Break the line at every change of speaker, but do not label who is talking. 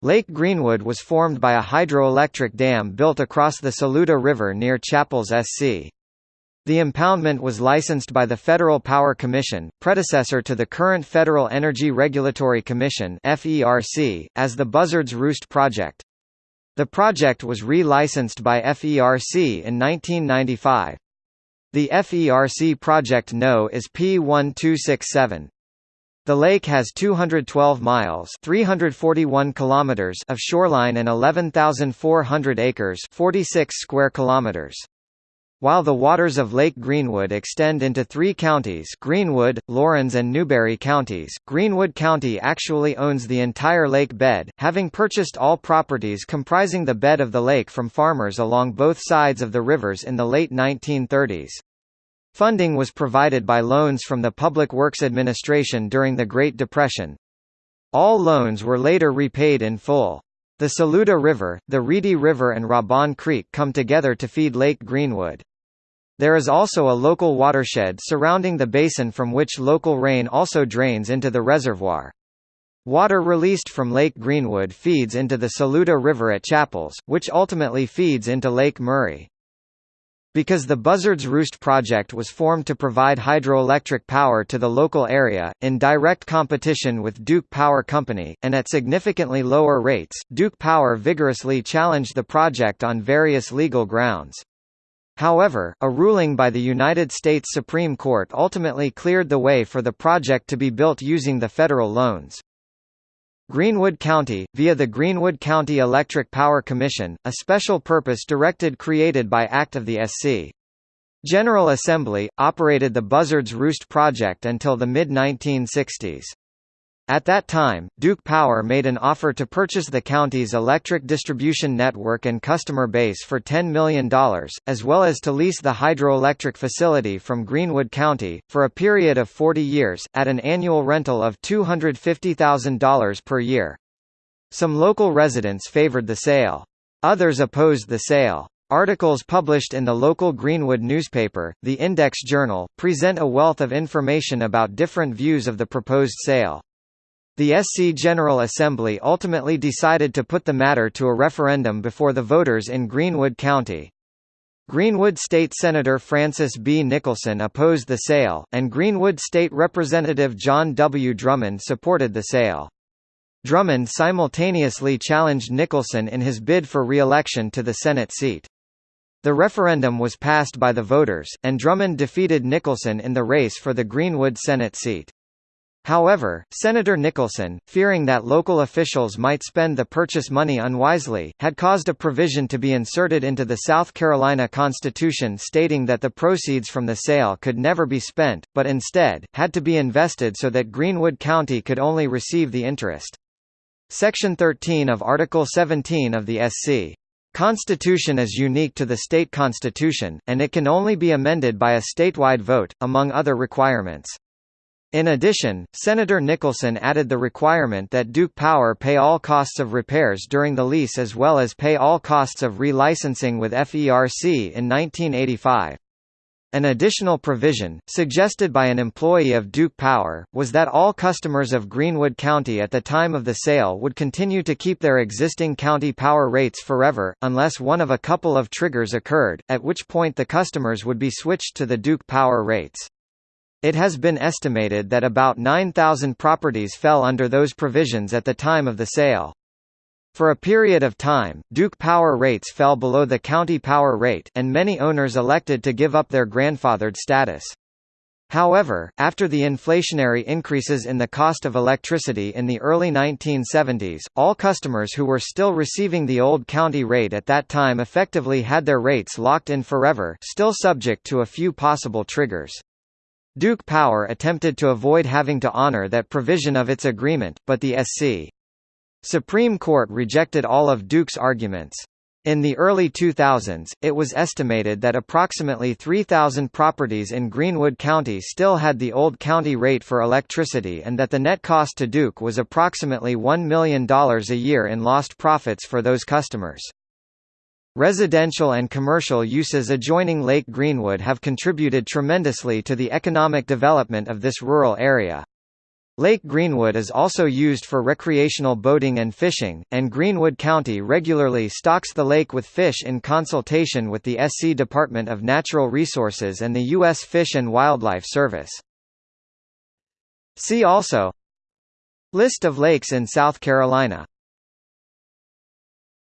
Lake Greenwood was formed by a hydroelectric dam built across the Saluda River near Chappells SC. The impoundment was licensed by the Federal Power Commission, predecessor to the current Federal Energy Regulatory Commission (FERC), as the Buzzards Roost Project. The project was re-licensed by FERC in 1995. The FERC project No is P1267. The lake has 212 miles 341 kilometers of shoreline and 11,400 acres 46 square kilometers. While the waters of Lake Greenwood extend into three counties Greenwood, Laurens and Newberry counties, Greenwood County actually owns the entire lake bed, having purchased all properties comprising the bed of the lake from farmers along both sides of the rivers in the late 1930s. Funding was provided by loans from the Public Works Administration during the Great Depression. All loans were later repaid in full. The Saluda River, the Reedy River and Rabon Creek come together to feed Lake Greenwood. There is also a local watershed surrounding the basin from which local rain also drains into the reservoir. Water released from Lake Greenwood feeds into the Saluda River at Chappells, which ultimately feeds into Lake Murray. Because the Buzzards Roost project was formed to provide hydroelectric power to the local area, in direct competition with Duke Power Company, and at significantly lower rates, Duke Power vigorously challenged the project on various legal grounds. However, a ruling by the United States Supreme Court ultimately cleared the way for the project to be built using the federal loans. Greenwood County, via the Greenwood County Electric Power Commission, a special purpose directed created by Act of the SC. General Assembly, operated the Buzzards Roost project until the mid-1960s. At that time, Duke Power made an offer to purchase the county's electric distribution network and customer base for $10 million, as well as to lease the hydroelectric facility from Greenwood County, for a period of 40 years, at an annual rental of $250,000 per year. Some local residents favored the sale. Others opposed the sale. Articles published in the local Greenwood newspaper, the Index Journal, present a wealth of information about different views of the proposed sale. The SC General Assembly ultimately decided to put the matter to a referendum before the voters in Greenwood County. Greenwood State Senator Francis B. Nicholson opposed the sale, and Greenwood State Representative John W. Drummond supported the sale. Drummond simultaneously challenged Nicholson in his bid for re-election to the Senate seat. The referendum was passed by the voters, and Drummond defeated Nicholson in the race for the Greenwood Senate seat. However, Senator Nicholson, fearing that local officials might spend the purchase money unwisely, had caused a provision to be inserted into the South Carolina Constitution stating that the proceeds from the sale could never be spent, but instead, had to be invested so that Greenwood County could only receive the interest. Section 13 of Article 17 of the SC. Constitution is unique to the state constitution, and it can only be amended by a statewide vote, among other requirements. In addition, Senator Nicholson added the requirement that Duke Power pay all costs of repairs during the lease as well as pay all costs of relicensing with FERC in 1985. An additional provision, suggested by an employee of Duke Power, was that all customers of Greenwood County at the time of the sale would continue to keep their existing county power rates forever, unless one of a couple of triggers occurred, at which point the customers would be switched to the Duke Power rates. It has been estimated that about 9,000 properties fell under those provisions at the time of the sale. For a period of time, Duke power rates fell below the county power rate, and many owners elected to give up their grandfathered status. However, after the inflationary increases in the cost of electricity in the early 1970s, all customers who were still receiving the old county rate at that time effectively had their rates locked in forever still subject to a few possible triggers. Duke Power attempted to avoid having to honor that provision of its agreement, but the SC. Supreme Court rejected all of Duke's arguments. In the early 2000s, it was estimated that approximately 3,000 properties in Greenwood County still had the old county rate for electricity and that the net cost to Duke was approximately $1 million a year in lost profits for those customers. Residential and commercial uses adjoining Lake Greenwood have contributed tremendously to the economic development of this rural area. Lake Greenwood is also used for recreational boating and fishing, and Greenwood County regularly stocks the lake with fish in consultation with the SC Department of Natural Resources and the U.S. Fish and Wildlife Service. See also List of lakes in South Carolina